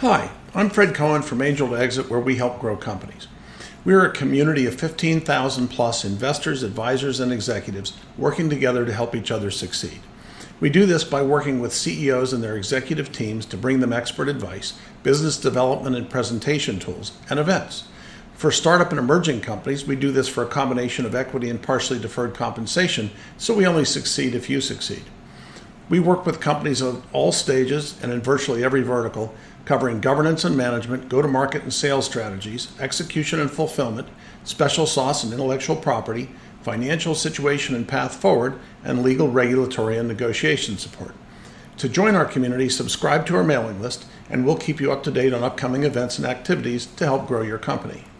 Hi, I'm Fred Cohen from Angel to Exit, where we help grow companies. We are a community of 15,000 plus investors, advisors, and executives working together to help each other succeed. We do this by working with CEOs and their executive teams to bring them expert advice, business development and presentation tools, and events. For startup and emerging companies, we do this for a combination of equity and partially deferred compensation, so we only succeed if you succeed. We work with companies at all stages and in virtually every vertical, covering governance and management, go to market and sales strategies, execution and fulfillment, special sauce and intellectual property, financial situation and path forward, and legal, regulatory, and negotiation support. To join our community, subscribe to our mailing list, and we'll keep you up to date on upcoming events and activities to help grow your company.